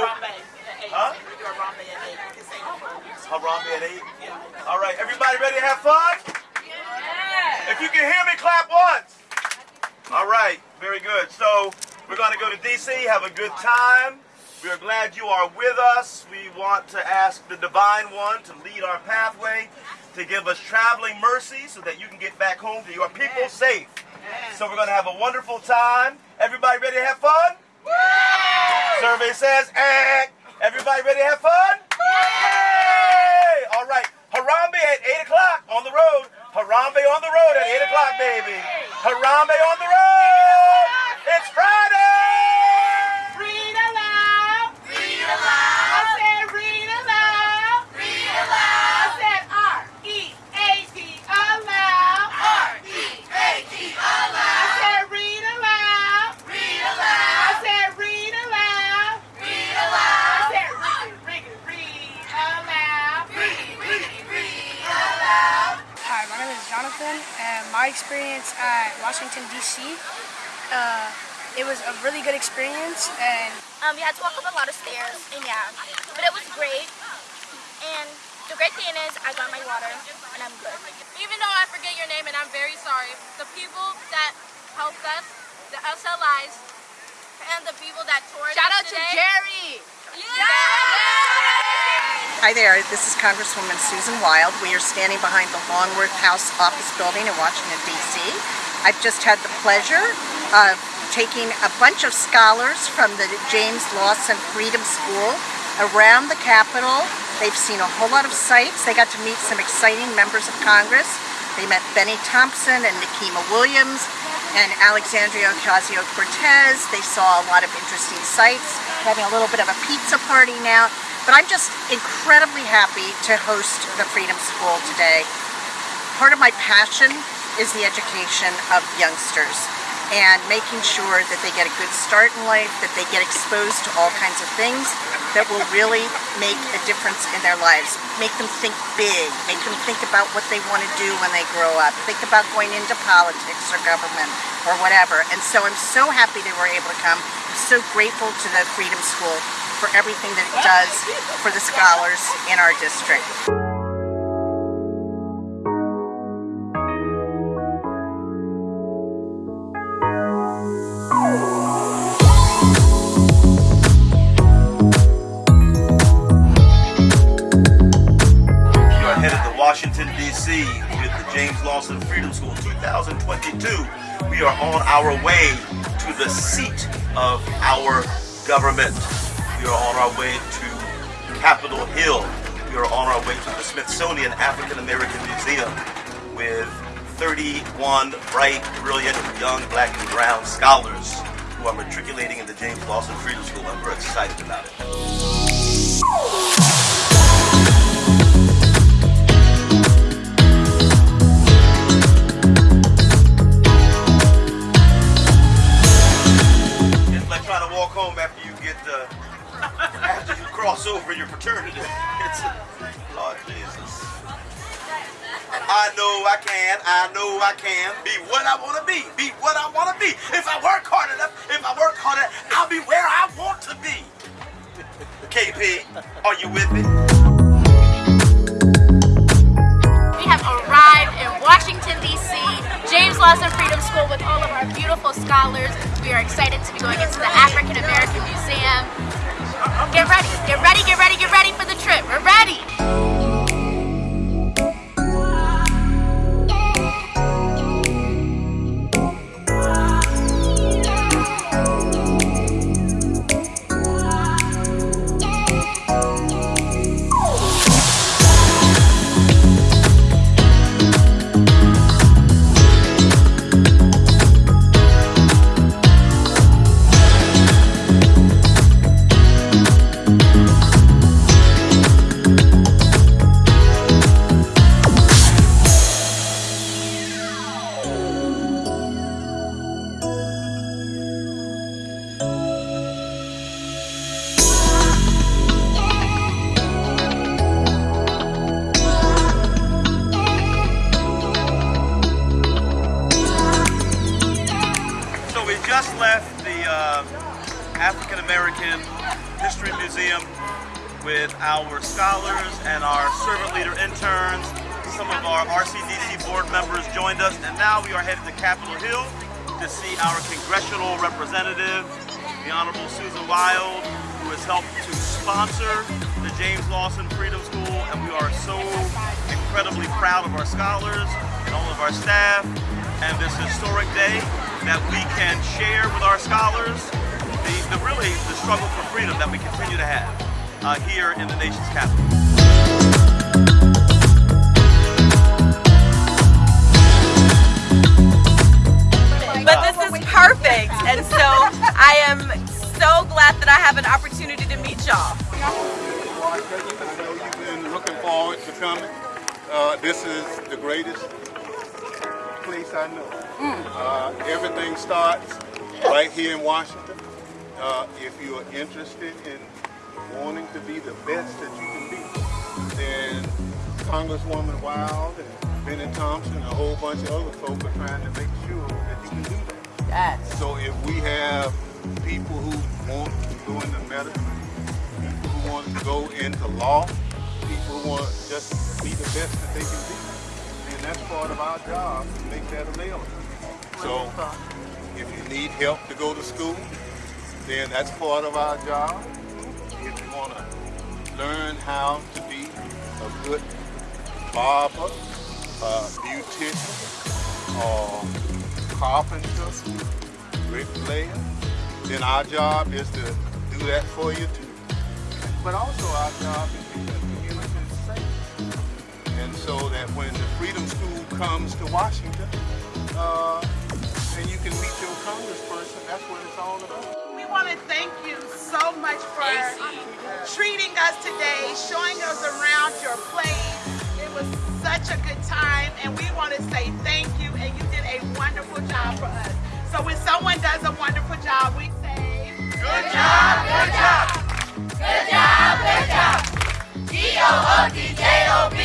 Harambee at 8. Huh? We do Harambee at 8. You can say the prayer. Harambee at 8. All right, everybody ready to have fun? If you can hear me, clap once. All right, very good. So we're going to go to D.C., have a good time. We are glad you are with us. We want to ask the Divine One to lead our pathway, to give us traveling mercy so that you can get back home to your people safe. So we're going to have a wonderful time. Everybody ready to have fun? Survey says, eh. Everybody ready to have fun? Yay! All right. Harambee at 8 o'clock on the road. Harambee on the road at 8 o'clock, baby. Harambee on the road. It's Friday. And my experience at Washington, D.C., uh, it was a really good experience, and Um, we had to walk up a lot of stairs, and yeah, but it was great. And the great thing is, I got my water, and I'm good. Even though I forget your name and I'm very sorry, the people that helped us, the SLIs, and the people that toured Shout us out to. Jerry. Hi there, this is Congresswoman Susan Wild. We are standing behind the Longworth House office building in Washington, D.C. I've just had the pleasure of taking a bunch of scholars from the James Lawson Freedom School around the Capitol. They've seen a whole lot of sights. They got to meet some exciting members of Congress. They met Bennie Thompson and Nikema Williams and Alexandria Ocasio-Cortez. They saw a lot of interesting sights, having a little bit of a pizza party now. But I'm just incredibly happy to host the Freedom School today. Part of my passion is the education of youngsters and making sure that they get a good start in life, that they get exposed to all kinds of things that will really make a difference in their lives. Make them think big, make them think about what they want to do when they grow up, think about going into politics or government or whatever. And so I'm so happy they were able to come. I'm so grateful to the Freedom School for everything that it does for the scholars in our district. You are headed to Washington, D.C. with the James Lawson Freedom School 2022. We are on our way to the seat of our government. We are on our way to Capitol Hill. We are on our way to the Smithsonian African American Museum with 31 bright, brilliant, young black and brown scholars who are matriculating in the James Lawson Freedom School, and we're excited about it. Over your fraternity. It's Lord Jesus. I know I can, I know I can be what I want to be, be what I want to be. If I work hard enough, if I work hard enough, I'll be where I want to be. KP, are you with me? We have arrived in Washington, D.C., James Lawson Freedom School with all of our beautiful scholars. We are excited to be going into the African American Museum. Get ready, get ready, get ready, get African American History Museum with our scholars and our servant leader interns. Some of our RCDC board members joined us, and now we are headed to Capitol Hill to see our congressional representative, the Honorable Susan Wild, who has helped to sponsor the James Lawson Freedom School, and we are so incredibly proud of our scholars and all of our staff, and this historic day that we can share with our scholars the, the really the struggle for freedom that we continue to have uh, here in the nation's capital. But this is perfect, and so I am so glad that I have an opportunity to meet y'all. I know you've been looking forward to coming. Uh, this is the greatest place I know. Uh, everything starts right here in Washington. Uh, if you're interested in wanting to be the best that you can be, then Congresswoman Wild and Bennie Thompson and a whole bunch of other folks are trying to make sure that you can do that. Yes. So if we have people who want to go into medicine, people who want to go into law, people who want to just be the best that they can be, then that's part of our job to make that available. So if you need help to go to school, then that's part of our job. If you want to learn how to be a good barber, beautician, or carpenter, bricklayer, then our job is to do that for you too. But also our job is to keep the community safe. And so that when the Freedom School comes to Washington, uh, and you can meet your congressperson, that's what it's all about. Want to thank you so much for treating us today, showing us around your place. It was such a good time, and we want to say thank you, and you did a wonderful job for us. So when someone does a wonderful job, we say, Good job, good job. Good job, good job. G-O-O-D-J-O-B,